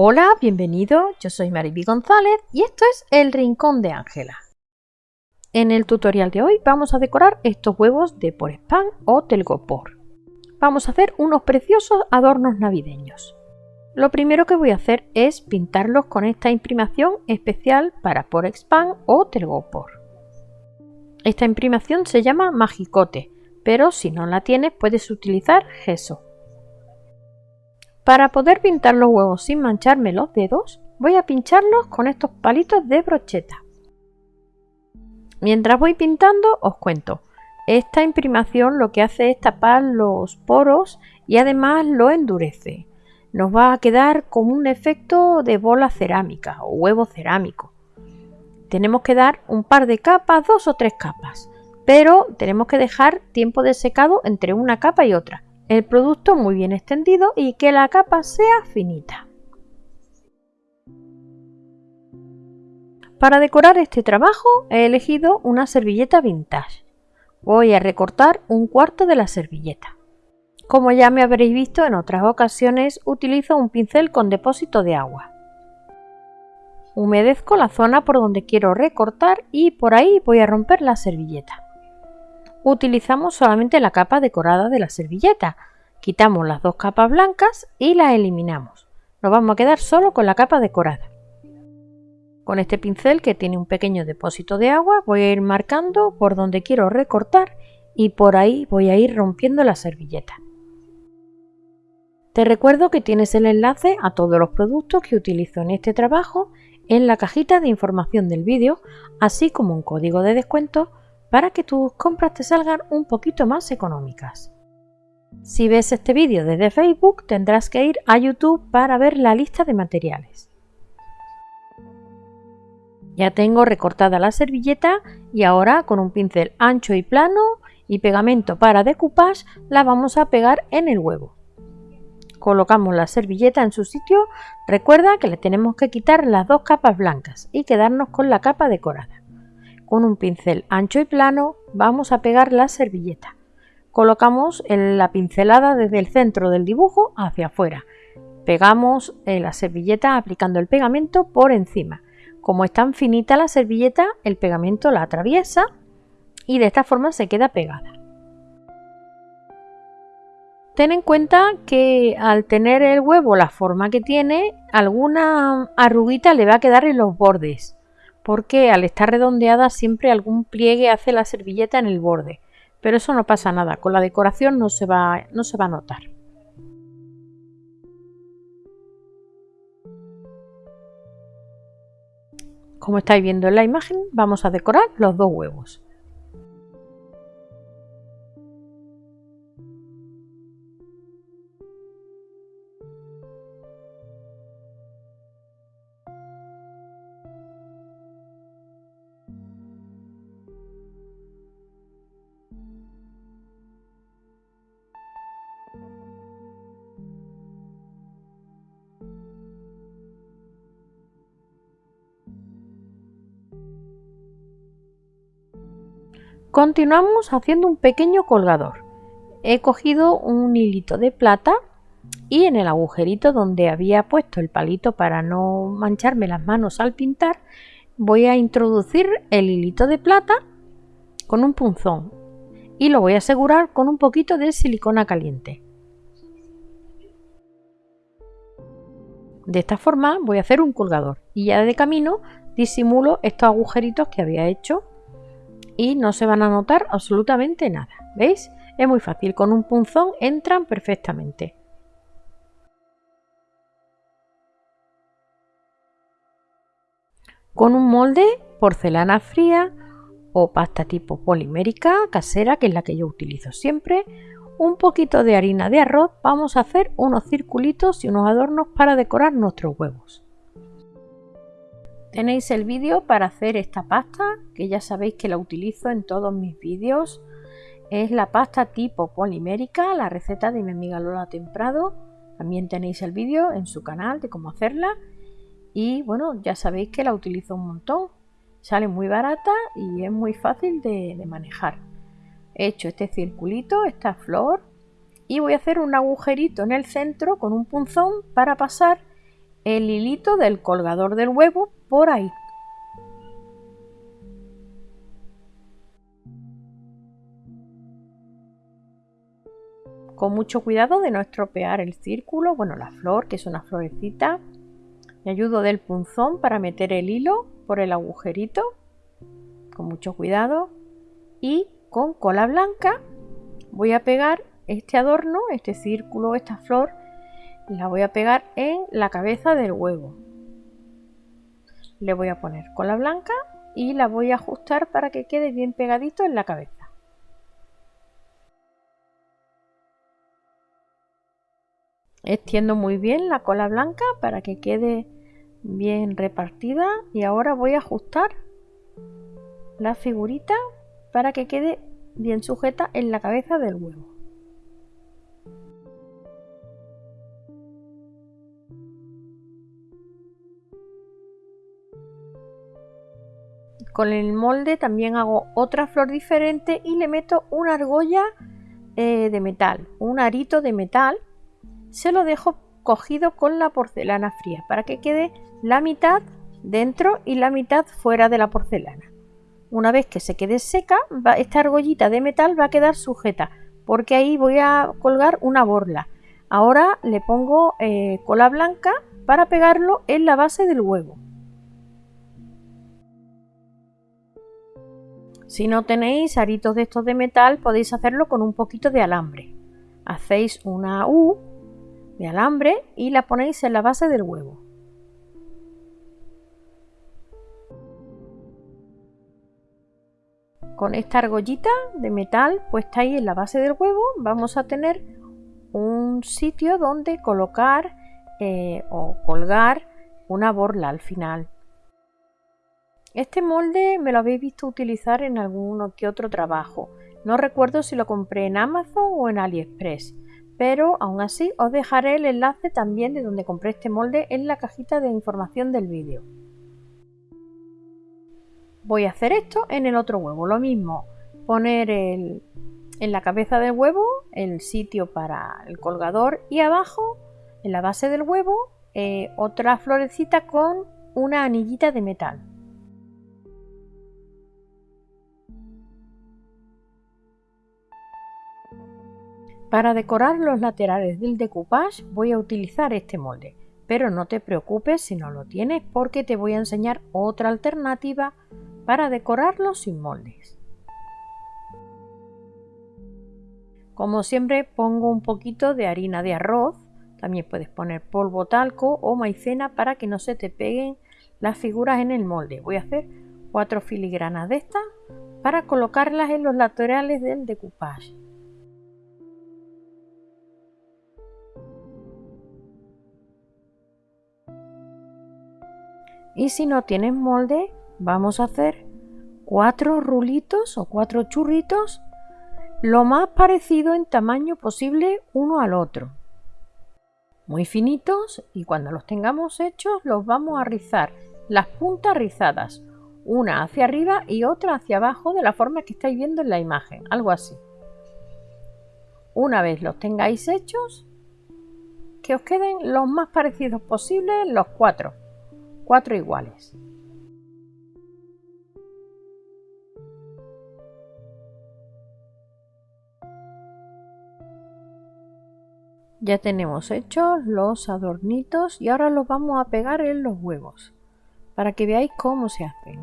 Hola, bienvenido, yo soy Mariby González y esto es El Rincón de Ángela. En el tutorial de hoy vamos a decorar estos huevos de por spam o telgopor. Vamos a hacer unos preciosos adornos navideños. Lo primero que voy a hacer es pintarlos con esta imprimación especial para por spam o telgopor. Esta imprimación se llama Magicote, pero si no la tienes puedes utilizar gesso. Para poder pintar los huevos sin mancharme los dedos, voy a pincharlos con estos palitos de brocheta. Mientras voy pintando, os cuento. Esta imprimación lo que hace es tapar los poros y además lo endurece. Nos va a quedar como un efecto de bola cerámica o huevo cerámico. Tenemos que dar un par de capas, dos o tres capas, pero tenemos que dejar tiempo de secado entre una capa y otra el producto muy bien extendido y que la capa sea finita. Para decorar este trabajo he elegido una servilleta vintage. Voy a recortar un cuarto de la servilleta. Como ya me habréis visto en otras ocasiones, utilizo un pincel con depósito de agua. Humedezco la zona por donde quiero recortar y por ahí voy a romper la servilleta utilizamos solamente la capa decorada de la servilleta. Quitamos las dos capas blancas y las eliminamos. Nos vamos a quedar solo con la capa decorada. Con este pincel que tiene un pequeño depósito de agua voy a ir marcando por donde quiero recortar y por ahí voy a ir rompiendo la servilleta. Te recuerdo que tienes el enlace a todos los productos que utilizo en este trabajo en la cajita de información del vídeo, así como un código de descuento para que tus compras te salgan un poquito más económicas. Si ves este vídeo desde Facebook tendrás que ir a YouTube para ver la lista de materiales. Ya tengo recortada la servilleta y ahora con un pincel ancho y plano y pegamento para decoupage la vamos a pegar en el huevo. Colocamos la servilleta en su sitio, recuerda que le tenemos que quitar las dos capas blancas y quedarnos con la capa decorada. Con un pincel ancho y plano vamos a pegar la servilleta. Colocamos la pincelada desde el centro del dibujo hacia afuera. Pegamos eh, la servilleta aplicando el pegamento por encima. Como es tan finita la servilleta, el pegamento la atraviesa y de esta forma se queda pegada. Ten en cuenta que al tener el huevo la forma que tiene, alguna arruguita le va a quedar en los bordes porque al estar redondeada siempre algún pliegue hace la servilleta en el borde. Pero eso no pasa nada, con la decoración no se va, no se va a notar. Como estáis viendo en la imagen, vamos a decorar los dos huevos. Continuamos haciendo un pequeño colgador. He cogido un hilito de plata y en el agujerito donde había puesto el palito para no mancharme las manos al pintar, voy a introducir el hilito de plata con un punzón y lo voy a asegurar con un poquito de silicona caliente. De esta forma voy a hacer un colgador y ya de camino disimulo estos agujeritos que había hecho y no se van a notar absolutamente nada. ¿Veis? Es muy fácil, con un punzón entran perfectamente. Con un molde, porcelana fría o pasta tipo polimérica casera, que es la que yo utilizo siempre, un poquito de harina de arroz, vamos a hacer unos circulitos y unos adornos para decorar nuestros huevos. Tenéis el vídeo para hacer esta pasta, que ya sabéis que la utilizo en todos mis vídeos. Es la pasta tipo polimérica, la receta de mi amiga Lola Temprado. También tenéis el vídeo en su canal de cómo hacerla. Y bueno, ya sabéis que la utilizo un montón. Sale muy barata y es muy fácil de, manejar. He hecho este circulito, esta flor. Y voy a hacer un agujerito en el centro con un punzón para pasar el hilito del colgador del huevo por ahí. Con mucho cuidado de no estropear el círculo, bueno, la flor, que es una florecita. Me ayudo del punzón para meter el hilo por el agujerito, con mucho cuidado. Y con cola blanca voy a pegar este adorno, este círculo, esta flor, la voy a pegar en la cabeza del huevo. Le voy a poner cola blanca y la voy a ajustar para que quede bien pegadito en la cabeza. Extiendo muy bien la cola blanca para que quede bien repartida y ahora voy a ajustar la figurita para que quede bien sujeta en la cabeza del huevo. Con el molde también hago otra flor diferente y le meto una argolla eh, de metal, un arito de metal se lo dejo cogido con la porcelana fría para que quede la mitad dentro y la mitad fuera de la porcelana. Una vez que se quede seca, esta argollita de metal va a quedar sujeta porque ahí voy a colgar una borla. Ahora le pongo eh, cola blanca para pegarlo en la base del huevo. Si no tenéis aritos de estos de metal, podéis hacerlo con un poquito de alambre. Hacéis una U de alambre y la ponéis en la base del huevo. Con esta argollita de metal puesta ahí en la base del huevo vamos a tener un sitio donde colocar eh, o colgar una borla al final. Este molde me lo habéis visto utilizar en alguno que otro trabajo. No recuerdo si lo compré en Amazon o en AliExpress pero aún así os dejaré el enlace también de donde compré este molde en la cajita de información del vídeo. Voy a hacer esto en el otro huevo, lo mismo, poner en la cabeza del huevo el sitio para el colgador y abajo, en la base del huevo, eh, otra florecita con una anillita de metal. Para decorar los laterales del decoupage voy a utilizar este molde, pero no te preocupes si no lo tienes porque te voy a enseñar otra alternativa para decorarlo sin moldes. Como siempre pongo un poquito de harina de arroz, también puedes poner polvo talco o maicena para que no se te peguen las figuras en el molde. Voy a hacer cuatro filigranas de estas para colocarlas en los laterales del decoupage. Y si no tienes molde, vamos a hacer cuatro rulitos o cuatro churritos lo más parecido en tamaño posible uno al otro. Muy finitos y cuando los tengamos hechos los vamos a rizar las puntas rizadas, una hacia arriba y otra hacia abajo de la forma que estáis viendo en la imagen, algo así. Una vez los tengáis hechos, que os queden los más parecidos posibles los cuatro cuatro iguales. Ya tenemos hechos los adornitos y ahora los vamos a pegar en los huevos para que veáis cómo se hacen.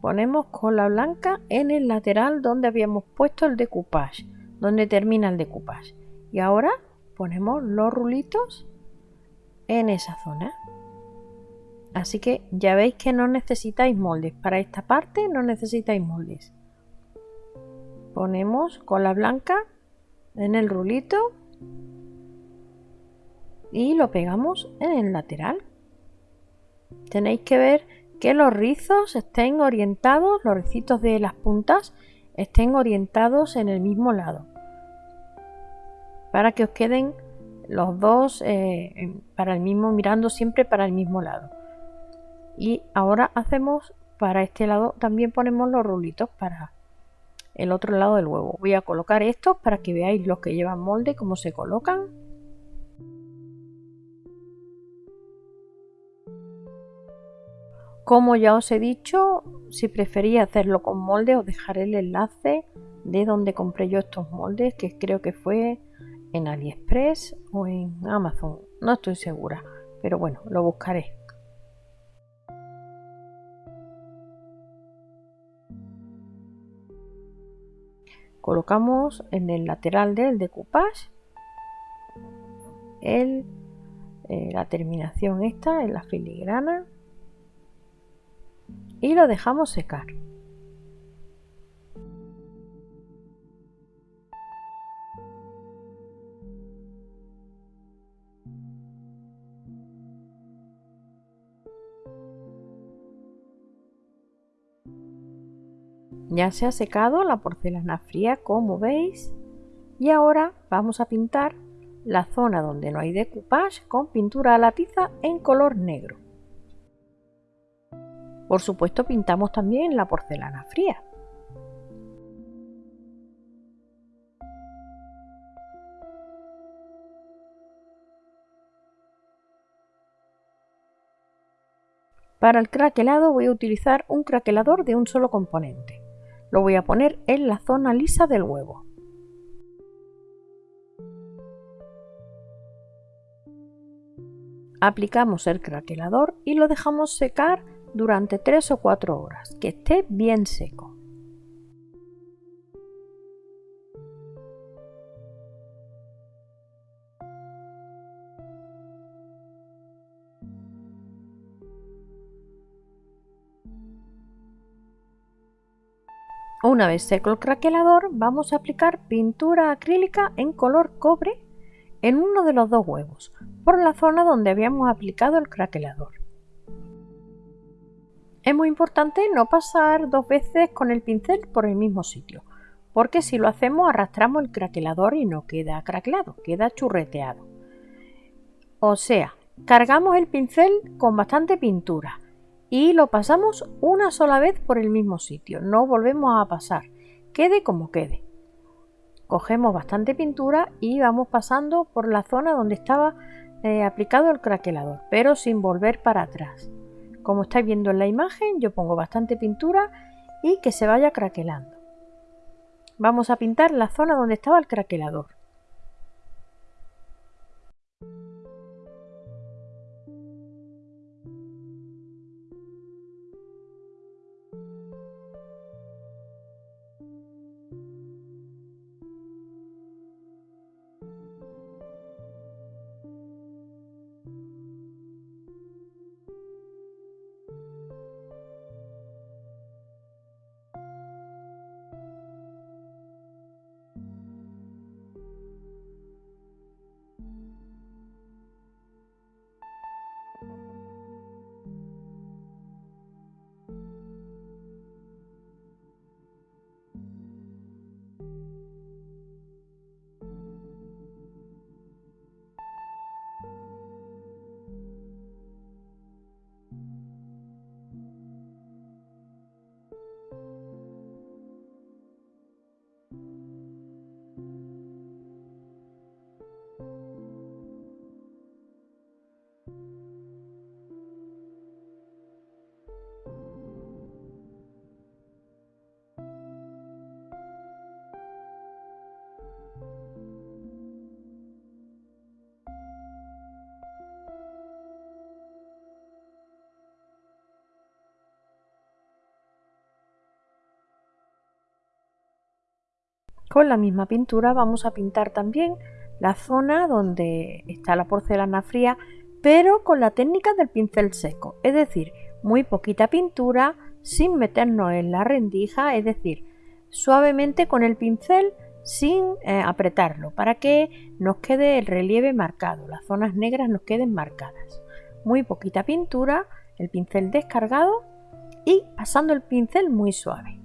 Ponemos cola blanca en el lateral donde habíamos puesto el decoupage, donde termina el decoupage. Y ahora ponemos los rulitos en esa zona. Así que ya veis que no necesitáis moldes. Para esta parte no necesitáis moldes. Ponemos cola blanca en el rulito y lo pegamos en el lateral. Tenéis que ver que los rizos estén orientados, los ricitos de las puntas estén orientados en el mismo lado. Para que os queden los dos eh, para el mismo mirando siempre para el mismo lado. Y ahora hacemos para este lado también ponemos los rulitos para el otro lado del huevo. Voy a colocar estos para que veáis los que llevan molde cómo se colocan. Como ya os he dicho si preferís hacerlo con molde os dejaré el enlace de donde compré yo estos moldes que creo que fue en AliExpress o en Amazon, no estoy segura, pero bueno, lo buscaré. Colocamos en el lateral del decoupage el, eh, la terminación esta en la filigrana y lo dejamos secar. Ya se ha secado la porcelana fría como veis y ahora vamos a pintar la zona donde no hay decoupage con pintura a la tiza en color negro. Por supuesto pintamos también la porcelana fría. Para el craquelado voy a utilizar un craquelador de un solo componente. Lo voy a poner en la zona lisa del huevo. Aplicamos el craquelador y lo dejamos secar durante 3 o 4 horas, que esté bien seco. Una vez seco el craquelador, vamos a aplicar pintura acrílica en color cobre en uno de los dos huevos, por la zona donde habíamos aplicado el craquelador. Es muy importante no pasar dos veces con el pincel por el mismo sitio, porque si lo hacemos arrastramos el craquelador y no queda craquelado, queda churreteado. O sea, cargamos el pincel con bastante pintura y lo pasamos una sola vez por el mismo sitio, no volvemos a pasar, quede como quede. Cogemos bastante pintura y vamos pasando por la zona donde estaba eh, aplicado el craquelador, pero sin volver para atrás. Como estáis viendo en la imagen, yo pongo bastante pintura y que se vaya craquelando. Vamos a pintar la zona donde estaba el craquelador. Con la misma pintura vamos a pintar también la zona donde está la porcelana fría, pero con la técnica del pincel seco, es decir, muy poquita pintura sin meternos en la rendija, es decir, suavemente con el pincel sin eh, apretarlo para que nos quede el relieve marcado, las zonas negras nos queden marcadas. Muy poquita pintura, el pincel descargado y pasando el pincel muy suave.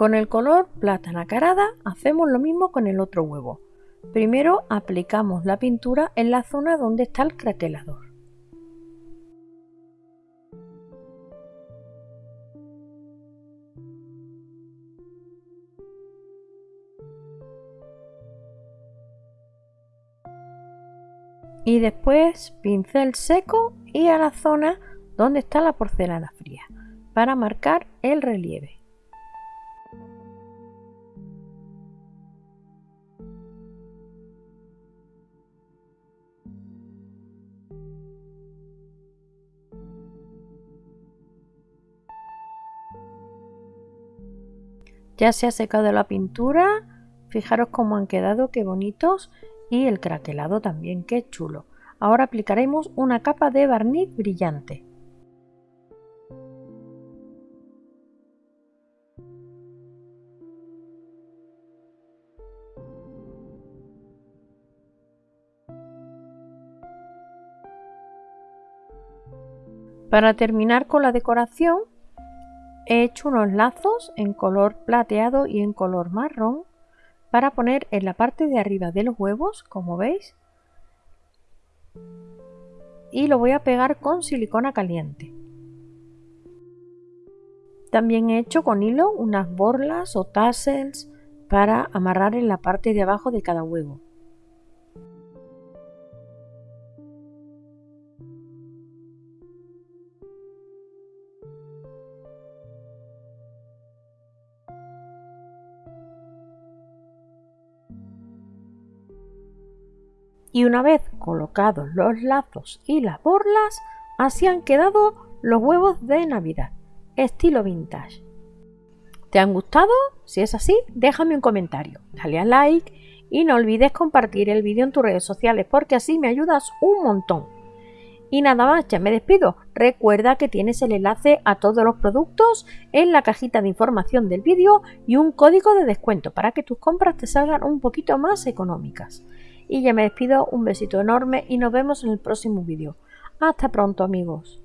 Con el color plata nacarada hacemos lo mismo con el otro huevo. Primero aplicamos la pintura en la zona donde está el craquelador. y después pincel seco y a la zona donde está la porcelana fría para marcar el relieve. Ya se ha secado la pintura, fijaros cómo han quedado, qué bonitos y el craquelado también, qué chulo. Ahora aplicaremos una capa de barniz brillante. Para terminar con la decoración he hecho unos lazos en color plateado y en color marrón para poner en la parte de arriba de los huevos, como veis. Y lo voy a pegar con silicona caliente. También he hecho con hilo unas borlas o tassels para amarrar en la parte de abajo de cada huevo. Y una vez colocados los lazos y las borlas, así han quedado los huevos de Navidad, estilo vintage. ¿Te han gustado? Si es así, déjame un comentario, dale a like y no olvides compartir el vídeo en tus redes sociales porque así me ayudas un montón. Y nada más, ya me despido. Recuerda que tienes el enlace a todos los productos en la cajita de información del vídeo y un código de descuento para que tus compras te salgan un poquito más económicas. Y ya me despido, un besito enorme y nos vemos en el próximo vídeo. Hasta pronto amigos.